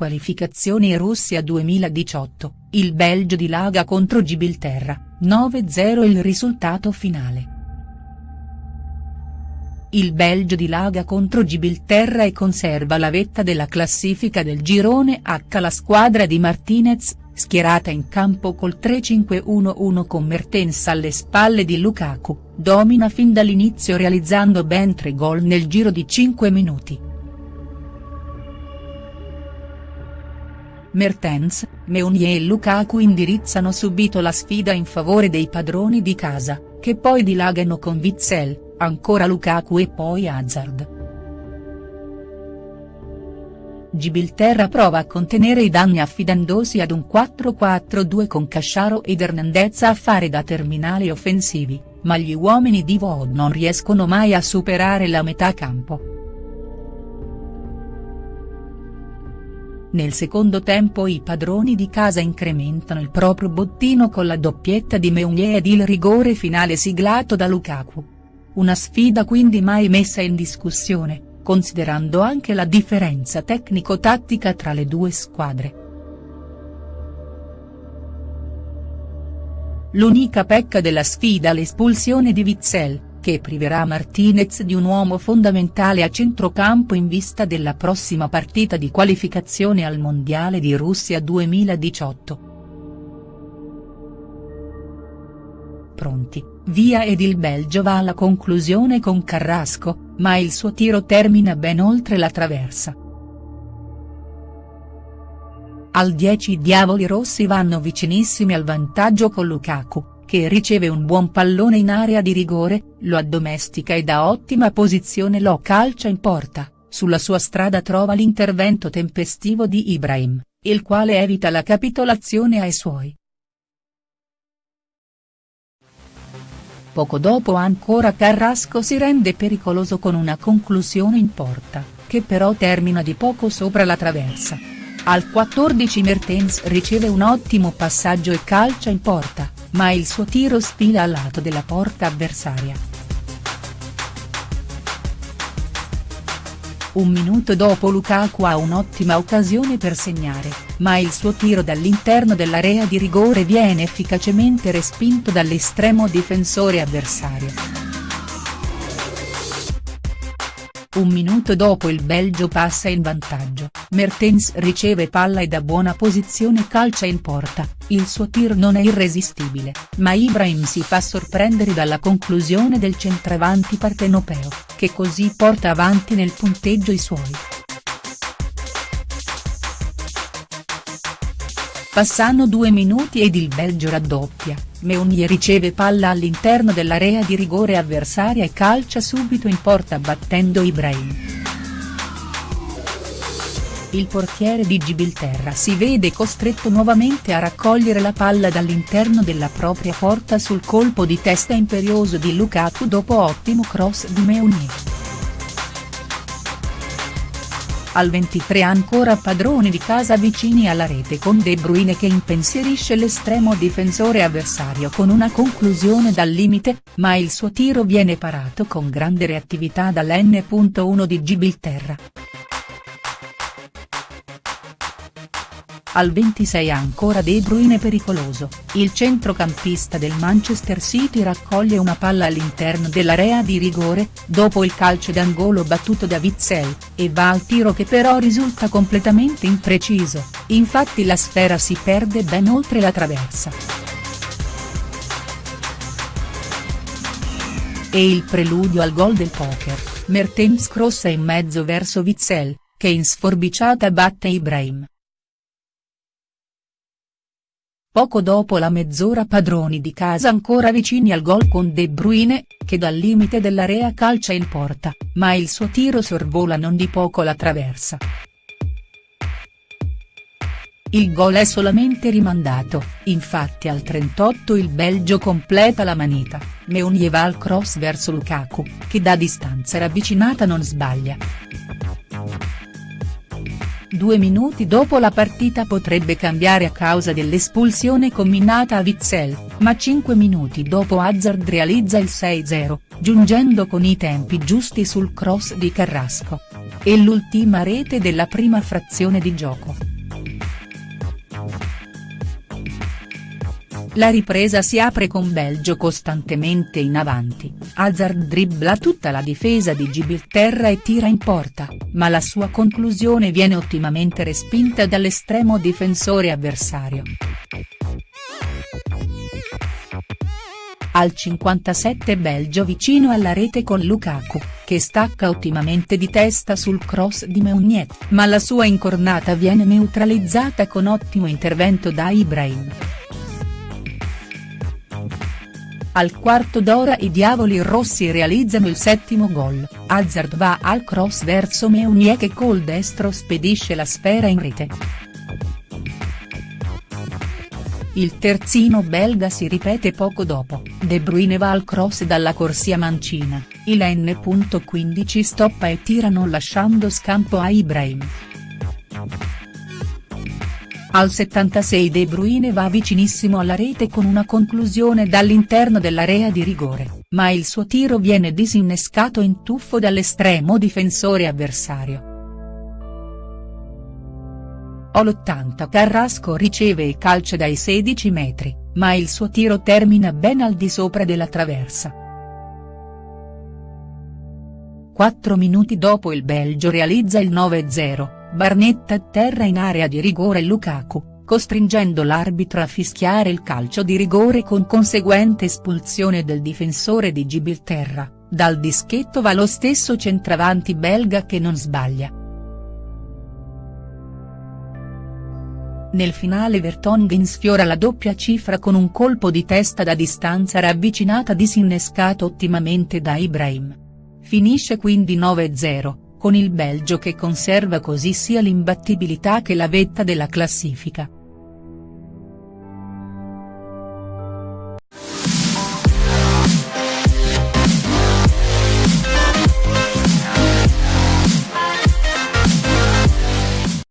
Qualificazioni Russia 2018, il Belgio dilaga contro Gibilterra, 9-0 il risultato finale. Il Belgio dilaga contro Gibilterra e conserva la vetta della classifica del girone H la squadra di Martinez, schierata in campo col 3-5-1-1 con Mertens alle spalle di Lukaku, domina fin dall'inizio realizzando ben tre gol nel giro di 5 minuti. Mertens, Meunier e Lukaku indirizzano subito la sfida in favore dei padroni di casa, che poi dilagano con Witzel, ancora Lukaku e poi Hazard. Gibilterra prova a contenere i danni affidandosi ad un 4-4-2 con Casciaro ed Hernandez a fare da terminali offensivi, ma gli uomini di Vod non riescono mai a superare la metà campo. Nel secondo tempo i padroni di casa incrementano il proprio bottino con la doppietta di Meunier ed il rigore finale siglato da Lukaku. Una sfida quindi mai messa in discussione considerando anche la differenza tecnico-tattica tra le due squadre. L'unica pecca della sfida l'espulsione di Witzel, che priverà Martinez di un uomo fondamentale a centrocampo in vista della prossima partita di qualificazione al Mondiale di Russia 2018. Pronti, via ed il Belgio va alla conclusione con Carrasco, ma il suo tiro termina ben oltre la traversa. Al 10 i diavoli rossi vanno vicinissimi al vantaggio con Lukaku, che riceve un buon pallone in area di rigore, lo addomestica e da ottima posizione lo calcia in porta, sulla sua strada trova l'intervento tempestivo di Ibrahim, il quale evita la capitolazione ai suoi. Poco dopo ancora Carrasco si rende pericoloso con una conclusione in porta, che però termina di poco sopra la traversa. Al 14 Mertens riceve un ottimo passaggio e calcia in porta, ma il suo tiro sfila al lato della porta avversaria. Un minuto dopo Lukaku ha un'ottima occasione per segnare, ma il suo tiro dall'interno dell'area di rigore viene efficacemente respinto dall'estremo difensore avversario. Un minuto dopo il Belgio passa in vantaggio, Mertens riceve palla e da buona posizione calcia in porta, il suo tir non è irresistibile, ma Ibrahim si fa sorprendere dalla conclusione del centravanti partenopeo, che così porta avanti nel punteggio i suoi. Passano due minuti ed il Belgio raddoppia, Meunier riceve palla all'interno dell'area di rigore avversaria e calcia subito in porta battendo Ibrahim. Il portiere di Gibilterra si vede costretto nuovamente a raccogliere la palla dall'interno della propria porta sul colpo di testa imperioso di Lukaku dopo ottimo cross di Meunier. Al 23 ancora padroni di casa vicini alla rete con De Bruyne che impensierisce l'estremo difensore avversario con una conclusione dal limite, ma il suo tiro viene parato con grande reattività dall'N.1 di Gibilterra. Al 26 ancora De Bruyne pericoloso, il centrocampista del Manchester City raccoglie una palla all'interno dell'area di rigore, dopo il calcio d'angolo battuto da Witzel, e va al tiro che però risulta completamente impreciso, infatti la sfera si perde ben oltre la traversa. E il preludio al gol del poker, Mertens crossa in mezzo verso Witzel, che in sforbiciata batte Ibrahim. Poco dopo la mezz'ora padroni di casa ancora vicini al gol con De Bruyne, che dal limite dell'area calcia in porta, ma il suo tiro sorvola non di poco la traversa. Il gol è solamente rimandato, infatti al 38 il Belgio completa la manita, Meunier va al cross verso Lukaku, che da distanza ravvicinata non sbaglia. Due minuti dopo la partita potrebbe cambiare a causa dell'espulsione combinata a Witzel, ma cinque minuti dopo Hazard realizza il 6-0, giungendo con i tempi giusti sul cross di Carrasco. E l'ultima rete della prima frazione di gioco. La ripresa si apre con Belgio costantemente in avanti, Hazard dribbla tutta la difesa di Gibilterra e tira in porta, ma la sua conclusione viene ottimamente respinta dall'estremo difensore avversario. Al 57 Belgio vicino alla rete con Lukaku, che stacca ottimamente di testa sul cross di Meunier, ma la sua incornata viene neutralizzata con ottimo intervento da Ibrahim. Al quarto d'ora i diavoli rossi realizzano il settimo gol, Hazard va al cross verso Meunier che col destro spedisce la sfera in rete. Il terzino belga si ripete poco dopo, De Bruyne va al cross dalla corsia mancina, il N.15 stoppa e tirano lasciando scampo a Ibrahim. Al 76 De Bruyne va vicinissimo alla rete con una conclusione dall'interno dell'area di rigore, ma il suo tiro viene disinnescato in tuffo dall'estremo difensore avversario. All'80 Carrasco riceve e calcia dai 16 metri, ma il suo tiro termina ben al di sopra della traversa. Quattro minuti dopo il Belgio realizza il 9-0, Barnetta atterra in area di rigore Lukaku, costringendo l'arbitro a fischiare il calcio di rigore con conseguente espulsione del difensore di Gibilterra, dal dischetto va lo stesso centravanti belga che non sbaglia. Nel finale Vertonghen sfiora la doppia cifra con un colpo di testa da distanza ravvicinata disinnescato ottimamente da Ibrahim. Finisce quindi 9-0, con il Belgio che conserva così sia l'imbattibilità che la vetta della classifica.